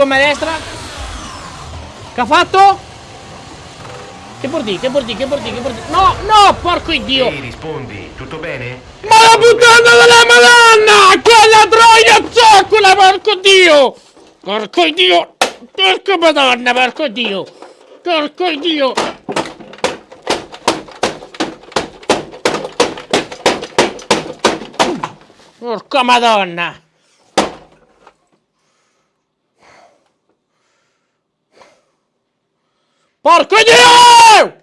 gomma destra. Che ha fatto? Che bordi, che bordi, che bordi, che bordi. No, no, porco iddio. Ehi, rispondi, tutto bene? Ma la puttana della madonna! Quella troia zoccola, porco dio! Porco dio! Porco madonna, porco dio! Porco dio! Porca madonna! Porco dio!